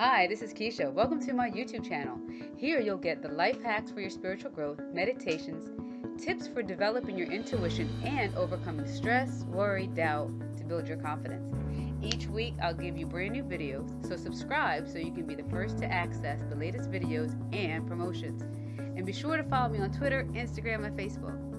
Hi, this is Keisha. Welcome to my YouTube channel. Here you'll get the life hacks for your spiritual growth, meditations, tips for developing your intuition, and overcoming stress, worry, doubt to build your confidence. Each week I'll give you brand new videos, so subscribe so you can be the first to access the latest videos and promotions. And be sure to follow me on Twitter, Instagram, and Facebook.